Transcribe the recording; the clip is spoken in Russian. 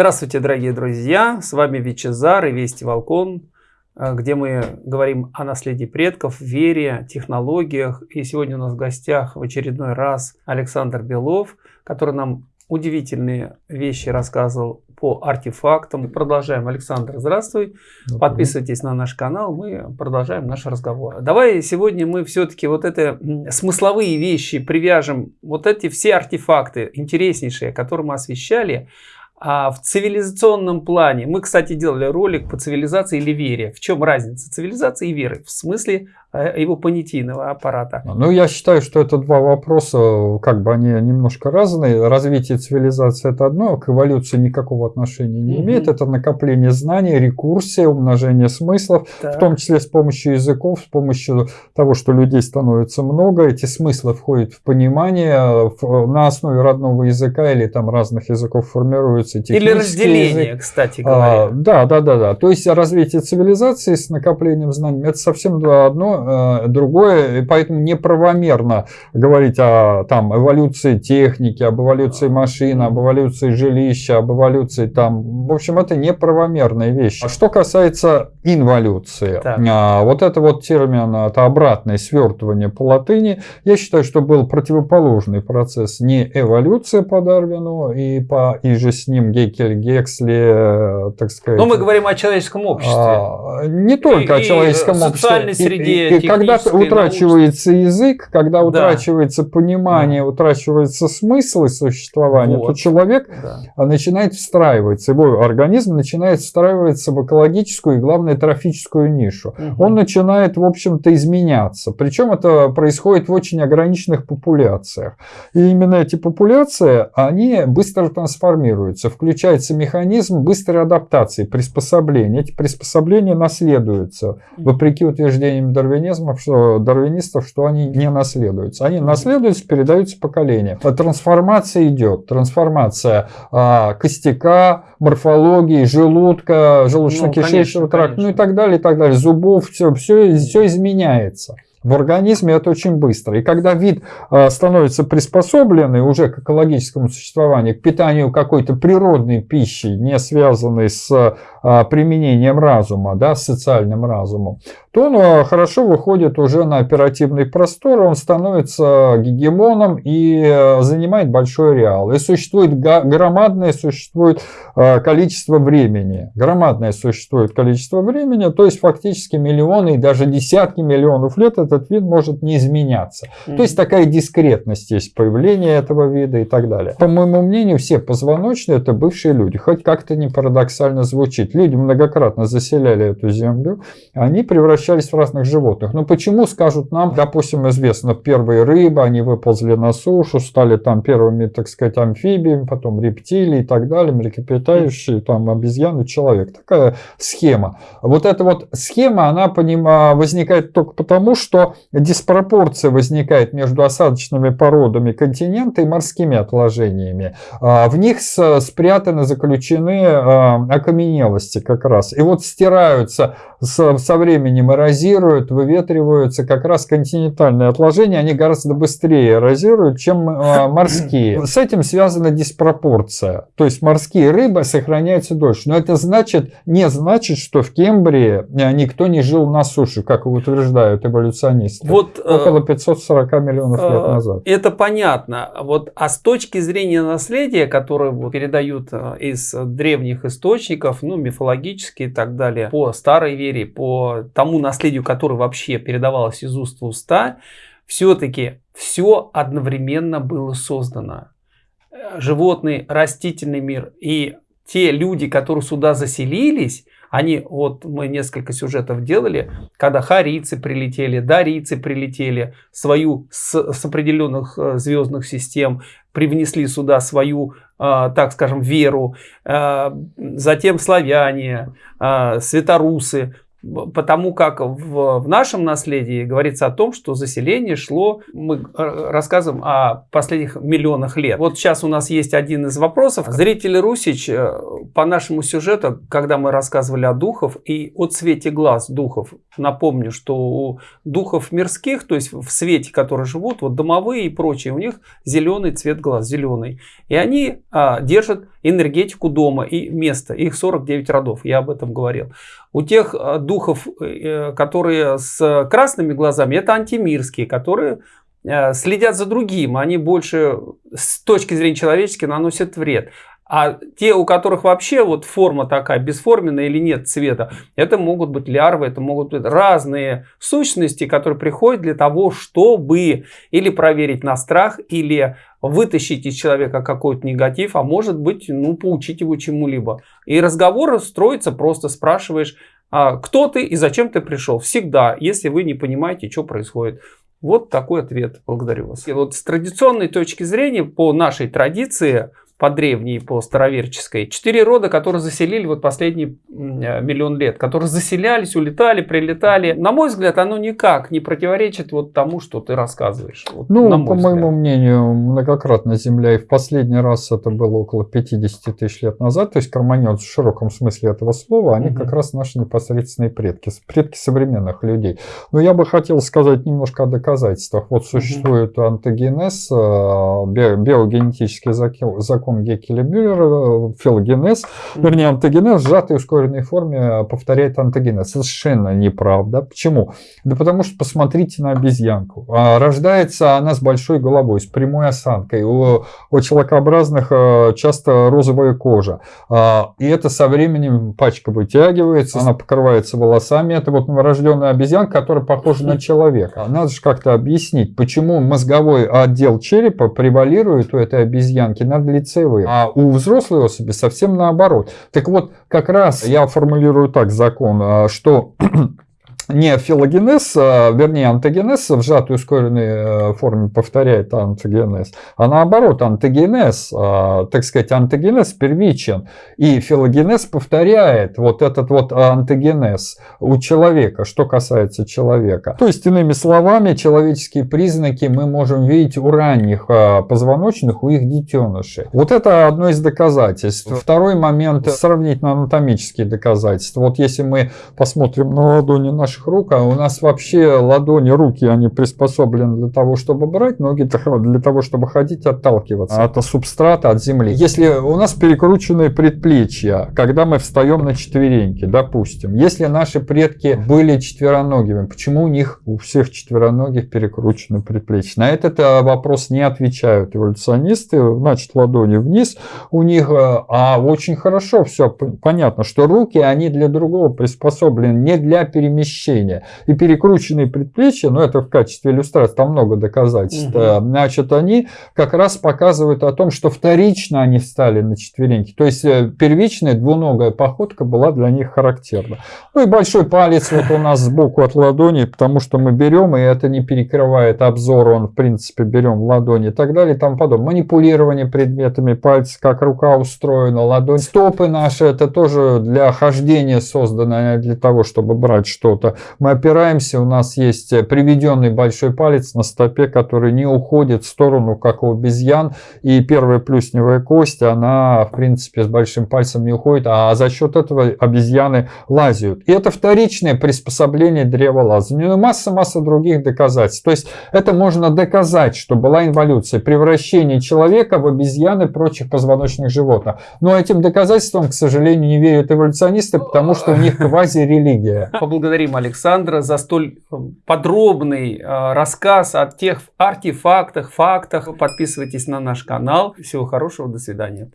Здравствуйте, дорогие друзья! С вами Вичезар и Вести Волкон, э, где мы говорим о наследии предков, вере, технологиях. И сегодня у нас в гостях в очередной раз Александр Белов, который нам удивительные вещи рассказывал по артефактам. Продолжаем. Александр, здравствуй. Добрый. Подписывайтесь на наш канал. Мы продолжаем наш разговор. Давай сегодня мы все-таки вот это смысловые вещи привяжем. Вот эти все артефакты интереснейшие, которые мы освещали, а в цивилизационном плане, мы, кстати, делали ролик по цивилизации или вере. В чем разница цивилизации и веры? В смысле его понятийного аппарата. Ну, я считаю, что это два вопроса, как бы они немножко разные. Развитие цивилизации – это одно, к эволюции никакого отношения не имеет. Это накопление знаний, рекурсия, умножение смыслов, так. в том числе с помощью языков, с помощью того, что людей становится много. Эти смыслы входят в понимание, на основе родного языка или там разных языков формируются Или разделение, язык. кстати а, говоря. А, да, да, да, да. То есть развитие цивилизации с накоплением знаний – это совсем одно Э, другое, и поэтому неправомерно говорить о там, эволюции техники, об эволюции машин, об эволюции жилища, об эволюции там. В общем, это неправомерная вещь. А что касается инволюции, так. А, вот это вот термин, это обратное свертывание по латыни, я считаю, что был противоположный процесс, не эволюция по Дарвину и, по, и же с ним Гекель, Гексли, э, так сказать. Но мы говорим о человеческом обществе. А, не только и, о человеческом обществе. социальной среде, и, когда утрачивается научной... язык, когда да. утрачивается понимание, да. утрачивается смысл существования, вот. то человек да. начинает встраиваться, его организм начинает встраиваться в экологическую и, главное, трофическую нишу. Угу. Он начинает, в общем-то, изменяться. Причем это происходит в очень ограниченных популяциях. И именно эти популяции, они быстро трансформируются. Включается механизм быстрой адаптации, приспособления. Эти приспособления наследуются, вопреки утверждениям Дарвина дарвинизмов, что, дарвинистов, что они не наследуются. Они наследуются, передаются поколениям. Трансформация идет. Трансформация а, костяка, морфологии, желудка, желудочно-кишечного ну, тракта, ну и так далее, и так далее, зубов, все, все, все изменяется. В организме это очень быстро. И когда вид а, становится приспособленный уже к экологическому существованию, к питанию какой-то природной пищи, не связанной с а, применением разума, да, с социальным разумом, то он а, хорошо выходит уже на оперативный простор, он становится гегемоном и занимает большой реал. И существует громадное существует количество времени. Громадное существует количество времени, то есть фактически миллионы и даже десятки миллионов лет этот вид может не изменяться. Mm -hmm. То есть такая дискретность есть появление этого вида и так далее. По моему мнению, все позвоночные это бывшие люди. Хоть как-то не парадоксально звучит. Люди многократно заселяли эту землю, они превращались в разных животных. Но почему, скажут нам, допустим, известно, первые рыбы, они выползли на сушу, стали там первыми, так сказать, амфибиями, потом рептилии и так далее, млекопитающие, там обезьяны, человек. Такая схема. Вот эта вот схема, она возникает только потому, что что диспропорция возникает между осадочными породами континента и морскими отложениями. А, в них спрятаны, заключены а, окаменелости как раз. И вот стираются со временем эрозируют, выветриваются как раз континентальные отложения, они гораздо быстрее эрозируют, чем а, морские. С этим связана диспропорция. То есть морские рыбы сохраняются дольше. Но это значит, не значит, что в Кембрии никто не жил на суше, как утверждают эволюционисты эволюционисты. Вот, э, Около 540 миллионов лет э, назад. Это понятно. Вот, а с точки зрения наследия, которое вот, передают э, из древних источников, ну, мифологические и так далее, по старой вере, по тому наследию, которое вообще передавалось из уст в уста, все-таки все одновременно было создано. Животный, растительный мир и те люди, которые сюда заселились, они, вот мы несколько сюжетов делали, когда харийцы прилетели, дарийцы прилетели, свою с, с определенных э, звездных систем, привнесли сюда свою, э, так скажем, веру, э, затем славяне, светорусы. Потому как в, в нашем наследии говорится о том, что заселение шло, мы рассказываем о последних миллионах лет. Вот сейчас у нас есть один из вопросов. Зрители Русич э, по нашему сюжету, когда мы рассказывали о духов и о цвете глаз духов, напомню, что у духов мирских, то есть в свете, которые живут, вот домовые и прочие, у них зеленый цвет глаз, зеленый. И они а, держат энергетику дома и места. Их 49 родов, я об этом говорил. У тех а, духов, э, которые с красными глазами, это антимирские, которые э, следят за другим. Они больше с точки зрения человеческой наносят вред. А те, у которых вообще вот форма такая, бесформенная или нет цвета, это могут быть лярвы, это могут быть разные сущности, которые приходят для того, чтобы или проверить на страх, или вытащить из человека какой-то негатив, а может быть, ну, поучить его чему-либо. И разговор строится, просто спрашиваешь, кто ты и зачем ты пришел. Всегда, если вы не понимаете, что происходит. Вот такой ответ. Благодарю вас. И вот с традиционной точки зрения, по нашей традиции, по древней, по староверческой. Четыре рода, которые заселили вот последний э, миллион лет, которые заселялись, улетали, прилетали. На мой взгляд, оно никак не противоречит вот тому, что ты рассказываешь. Вот, ну, по взгляд. моему мнению, многократно Земля, и в последний раз это было около 50 тысяч лет назад, то есть карманет в широком смысле этого слова, они угу. как раз наши непосредственные предки, предки современных людей. Но я бы хотел сказать немножко о доказательствах. Вот существует угу. антогенез, э, биогенетический закон закон Геккеля-Мюллера, филогенез, mm-hmm. вернее, антогенез в сжатой ускоренной форме повторяет антогенез. Совершенно неправда. Почему? Да потому что посмотрите на обезьянку. А, рождается она с большой головой, с прямой осанкой. У, у человекообразных а, часто розовая кожа. А, и это со временем пачка вытягивается, она покрывается волосами. Это вот новорожденная обезьянка, которая похожа на человека. Надо же как-то объяснить, почему мозговой отдел черепа превалирует у этой обезьянки над лицевым лицевые, а у взрослой особи совсем наоборот. Так вот, как раз я формулирую так закон, а, что не филогенез, а, вернее антогенез в сжатой ускоренной э, форме повторяет антогенез, а наоборот антогенез, а, так сказать, антогенез первичен, и филогенез повторяет вот этот вот антогенез у человека, что касается человека. То есть, иными словами, человеческие признаки мы можем видеть у ранних а, позвоночных, у их детенышей. Вот это одно из доказательств. Второй момент, сравнительно анатомические доказательства. Вот если мы посмотрим на ладони наших наших рук, а у нас вообще ладони, руки, они приспособлены для того, чтобы брать, ноги для того, чтобы ходить, отталкиваться от субстрата, от земли. Если у нас перекрученные предплечья, когда мы встаем на четвереньки, допустим, если наши предки были четвероногими, почему у них у всех четвероногих перекручены предплечья? На этот э, вопрос не отвечают эволюционисты, значит ладони вниз у них, э, а очень хорошо все понятно, что руки, они для другого приспособлены, не для перемещения перемещения. И перекрученные предплечья, ну это в качестве иллюстрации, там много доказательств, угу. значит, они как раз показывают о том, что вторично они встали на четвереньки. То есть э, первичная двуногая походка была для них характерна. Ну и большой палец вот у нас сбоку от ладони, потому что мы берем, и это не перекрывает обзор, он в принципе берем в ладони и так далее и тому подобное. Манипулирование предметами, пальцы, как рука устроена, ладонь. Стопы наши, это тоже для хождения создано, а не для того, чтобы брать что-то мы опираемся, у нас есть приведенный большой палец на стопе, который не уходит в сторону, как у обезьян, и первая плюсневая кость, она, в принципе, с большим пальцем не уходит, а за счет этого обезьяны лазят. И это вторичное приспособление древолазания. Ну, масса-масса других доказательств. То есть, это можно доказать, что была инволюция, превращение человека в обезьяны и прочих позвоночных животных. Но этим доказательствам, к сожалению, не верят эволюционисты, потому что у них квази-религия. Поблагодарим Александра за столь э, подробный э, рассказ о тех артефактах, фактах. Подписывайтесь на наш канал. Всего хорошего, до свидания.